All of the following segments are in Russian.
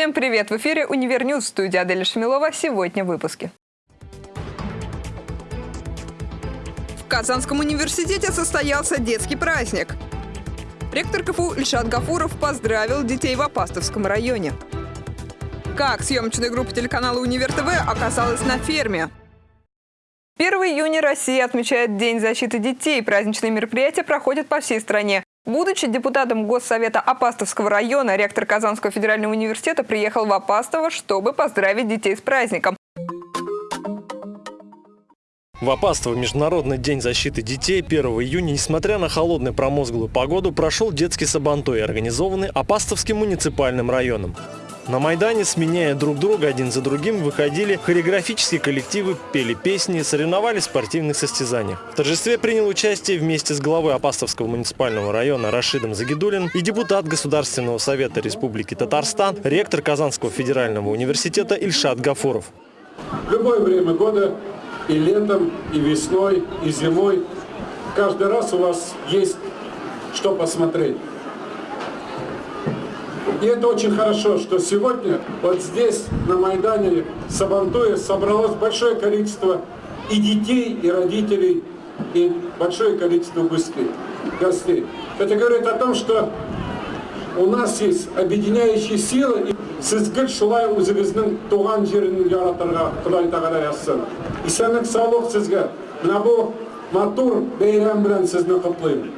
Всем привет! В эфире «Univer News» в студии Аделя Шамилова. Сегодня в выпуске. В Казанском университете состоялся детский праздник. Ректор КФУ Ильшат Гафуров поздравил детей в Апастовском районе. Как съемочная группа телеканала «Универ ТВ» оказалась на ферме. 1 июня Россия отмечает День защиты детей. Праздничные мероприятия проходят по всей стране. Будучи депутатом Госсовета Апастовского района, ректор Казанского федерального университета приехал в Апастово, чтобы поздравить детей с праздником. В Апастово Международный день защиты детей 1 июня, несмотря на холодную промозглую погоду, прошел детский сабантой, организованный Апастовским муниципальным районом. На Майдане, сменяя друг друга один за другим, выходили хореографические коллективы, пели песни, соревновались в спортивных состязаниях. В торжестве принял участие вместе с главой Апастовского муниципального района Рашидом Загидулин и депутат Государственного совета Республики Татарстан, ректор Казанского федерального университета Ильшат Гафуров. В любое время года и летом, и весной, и зимой. Каждый раз у вас есть что посмотреть. И это очень хорошо, что сегодня вот здесь, на Майдане Сабантуе, собралось большое количество и детей, и родителей, и большое количество гостей. Это говорит о том, что у нас есть объединяющие силы. Сізгіл шулай өзіңіздің туған жерін яратырға Құдай тағала жазсын. Исәнлік саулық сізге. Мына бұл матур бейрам белән сезне котлыйм.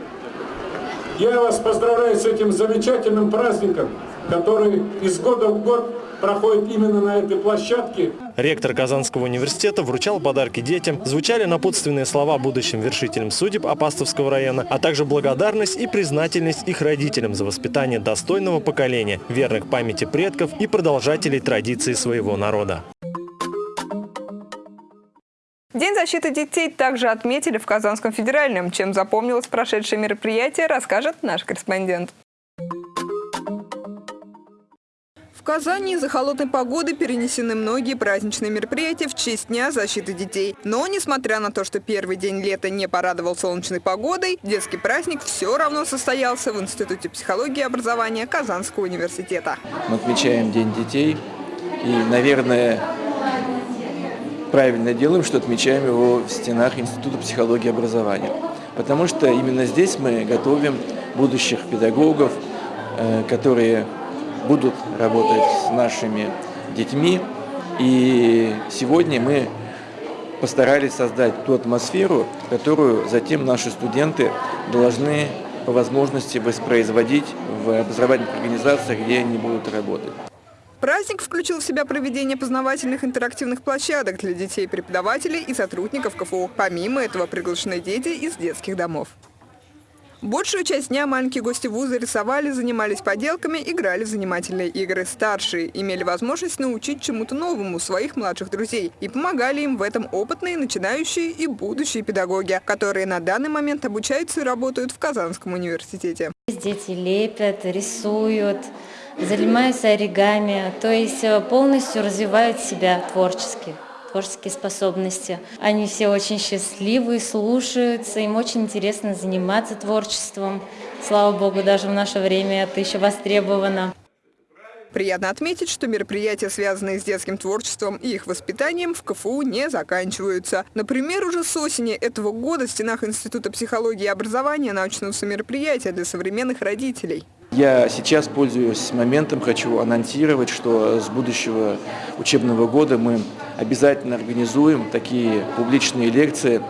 Я вас поздравляю с этим замечательным праздником, который из года в год проходит именно на этой площадке. Ректор Казанского университета вручал подарки детям, звучали напутственные слова будущим вершителям судеб Апастовского района, а также благодарность и признательность их родителям за воспитание достойного поколения, верных памяти предков и продолжателей традиций своего народа. День защиты детей также отметили в Казанском федеральном. Чем запомнилось прошедшее мероприятие, расскажет наш корреспондент. В Казани из-за холодной погоды перенесены многие праздничные мероприятия в честь Дня защиты детей. Но, несмотря на то, что первый день лета не порадовал солнечной погодой, детский праздник все равно состоялся в Институте психологии и образования Казанского университета. Мы отмечаем День детей и, наверное, правильно делаем, что отмечаем его в стенах Института психологии и образования. Потому что именно здесь мы готовим будущих педагогов, э, которые будут работать с нашими детьми. И сегодня мы постарались создать ту атмосферу, которую затем наши студенты должны по возможности воспроизводить в образовательных организациях, где они будут работать. Праздник включил в себя проведение познавательных интерактивных площадок для детей, преподавателей и сотрудников КФУ. Помимо этого приглашены дети из детских домов. Большую часть дня маленькие гости вуза рисовали, занимались поделками, играли в занимательные игры. Старшие имели возможность научить чему-то новому своих младших друзей и помогали им в этом опытные, начинающие и будущие педагоги, которые на данный момент обучаются и работают в Казанском университете. Дети лепят, рисуют, занимаются оригами, то есть э, полностью развивают себя творчески творческие способности. Они все очень счастливы, слушаются, им очень интересно заниматься творчеством. Слава Богу, даже в наше время это еще востребовано. Приятно отметить, что мероприятия, связанные с детским творчеством и их воспитанием, в КФУ не заканчиваются. Например, уже с осени этого года в стенах Института психологии и образования начнутся мероприятия для современных родителей. Я сейчас, пользуясь моментом, хочу анонсировать, что с будущего учебного года мы обязательно организуем такие публичные лекции.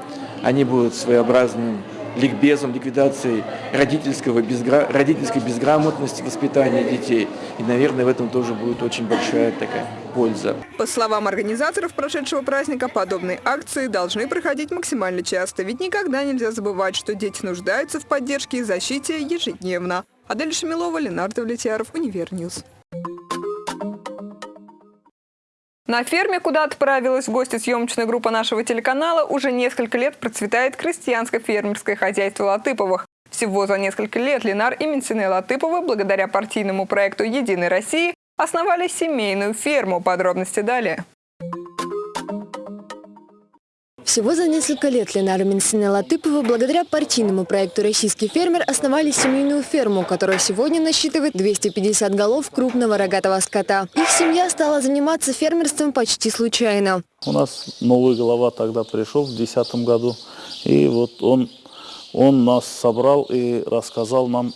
Они будут своеобразным ликбезом, ликвидацией родительского безгра... родительской безграмотности воспитания детей. И, наверное, в этом тоже будет очень большая такая польза. По словам организаторов прошедшего праздника, подобные акции должны проходить максимально часто, ведь никогда нельзя забывать, что дети нуждаются в поддержке и защите ежедневно. Адель Шамилова, Ленар Довлетьяров, Univer News. На ферме, куда отправилась в гости съемочная группа нашего телеканала, уже несколько лет процветает крестьянское фермерское хозяйство Латыповых. Всего за несколько лет Ленар и Менсине Латыповы, благодаря партийному проекту «Единой России», основали семейную ферму. Подробности далее. Всего за несколько лет Ленара Минсина Латыпова благодаря партийному проекту «Российский фермер» основали семейную ферму, которая сегодня насчитывает 250 голов крупного рогатого скота. Их семья стала заниматься фермерством почти случайно. У нас новый голова тогда пришел в 2010 году, и вот он, он нас собрал и рассказал нам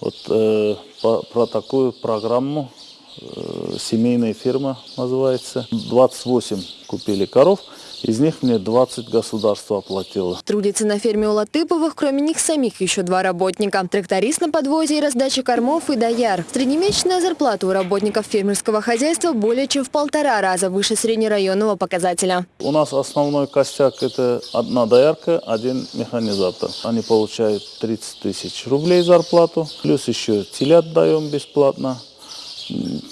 вот, э, по, про такую программу, э, семейная фирма называется. 28 купили коров, из них мне 20 государство оплатило. Трудится на ферме у Латыповых, кроме них самих, еще два работника. Тракторист на подвозе и раздаче кормов и дояр. Среднемесячная зарплата у работников фермерского хозяйства более чем в полтора раза выше среднерайонного показателя. У нас основной костяк это одна доярка, один механизатор. Они получают 30 тысяч рублей зарплату, плюс еще телят даем бесплатно.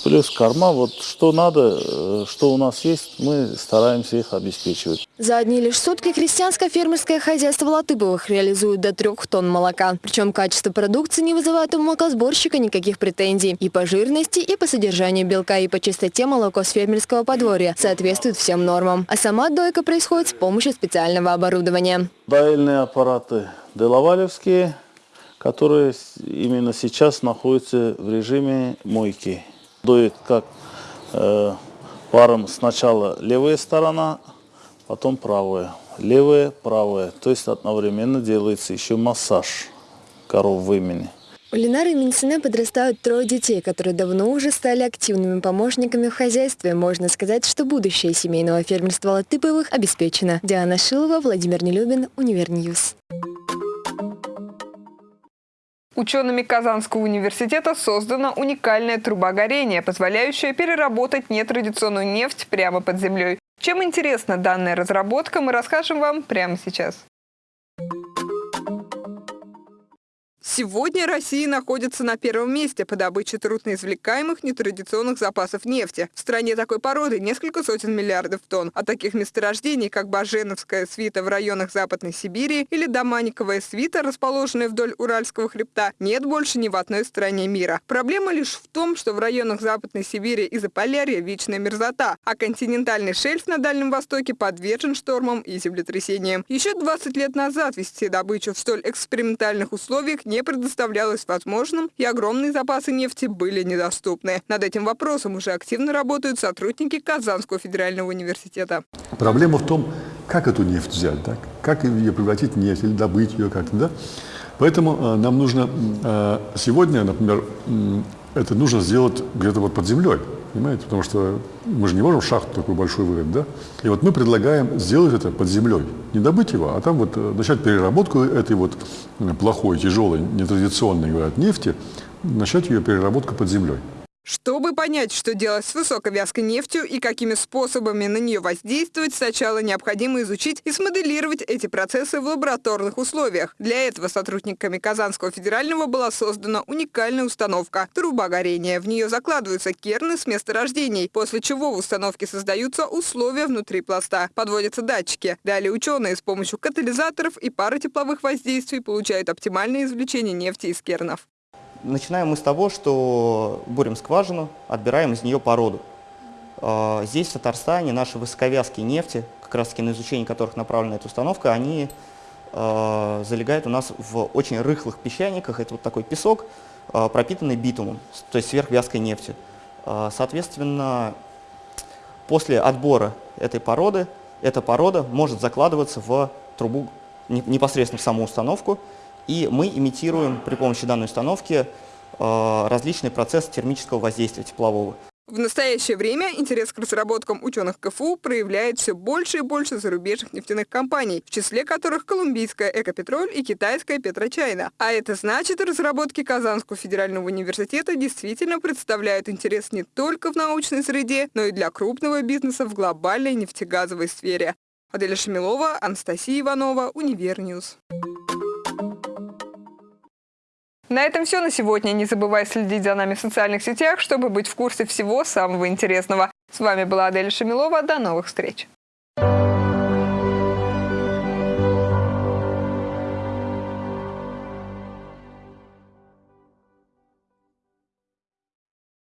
Плюс корма, вот что надо, э, что у нас есть, мы стараемся их обеспечивать. За одни лишь сутки крестьянское фермерское хозяйство Латыповых реализует до трех тонн молока. Причем качество продукции не вызывает у молокосборщика никаких претензий. И по жирности, и по содержанию белка, и по чистоте молоко с фермерского подворья соответствует всем нормам. А сама дойка происходит с помощью специального оборудования. Доильные аппараты Делавалевские – которые именно сейчас находятся в режиме мойки. Доит как э, паром сначала левая сторона, потом правая. Левая, правая. То есть одновременно делается еще массаж коровьего вымени. У Ленара и Минсине подрастают трое детей, которые давно уже стали активными помощниками в хозяйстве. Можно сказать, что будущее семейного фермерства Латыповых обеспечено. Диана Шилова, Владимир Нелюбин, Univer News. Учеными Казанского университета создана уникальная труба горения, позволяющая переработать нетрадиционную нефть прямо под землей. Чем интересна данная разработка, мы расскажем вам прямо сейчас. Сегодня Россия находится на первом месте по добыче трудноизвлекаемых нетрадиционных запасов нефти. В стране такой породы несколько сотен миллиардов тонн. А таких месторождений, как Баженовская свита в районах Западной Сибири или Доманиковая свита, расположенная вдоль Уральского хребта, нет больше ни в одной стране мира. Проблема лишь в том, что в районах Западной Сибири и Заполярья вечная мерзота, а континентальный шельф на Дальнем Востоке подвержен штормам и землетрясениям. Еще 20 лет назад вести добычу в столь экспериментальных условиях не предоставлялось возможным, и огромные запасы нефти были недоступны. Над этим вопросом уже активно работают сотрудники Казанского федерального университета. Проблема в том, как эту нефть взять, да? как ее превратить в нефть или добыть ее как-то. Да? Поэтому э, нам нужно э, сегодня, например, это нужно сделать где-то вот под землей. Понимаете? Потому что мы же не можем шахту такую большую вырыть, да? И вот мы предлагаем сделать это под землей. Не добыть его, а там вот э, начать переработку этой вот э, плохой, тяжелой, нетрадиционной, говорят, нефти, начать ее переработку под землей. Чтобы понять, что делать с высоковязкой нефтью и какими способами на нее воздействовать, сначала необходимо изучить и смоделировать эти процессы в лабораторных условиях. Для этого сотрудниками Казанского федерального была создана уникальная установка – труба горения. В нее закладываются керны с месторождений, после чего в установке создаются условия внутри пласта. Подводятся датчики. Далее ученые с помощью катализаторов и пары тепловых воздействий получают оптимальное извлечение нефти из кернов. Начинаем мы с того, что бурим скважину, отбираем из нее породу. А, здесь, в Татарстане, наши высоковязкие нефти, как раз таки на изучение которых направлена эта установка, они а, залегают у нас в очень рыхлых песчаниках. Это вот такой песок, а, пропитанный битумом, то есть сверхвязкой нефтью. Соответственно, после отбора этой породы, эта порода может закладываться в трубу непосредственно в саму установку, и мы имитируем при помощи данной установки э, различные процессы термического воздействия теплового. В настоящее время интерес к разработкам ученых КФУ проявляет все больше и больше зарубежных нефтяных компаний, в числе которых колумбийская «Экопетроль» и китайская «Петрочайна». А это значит, разработки Казанского федерального университета действительно представляют интерес не только в научной среде, но и для крупного бизнеса в глобальной нефтегазовой сфере. Аделя Шамилова, Анастасия Иванова, Univer News. На этом все на сегодня. Не забывай следить за нами в социальных сетях, чтобы быть в курсе всего самого интересного. С вами была Адель Шамилова. До новых встреч!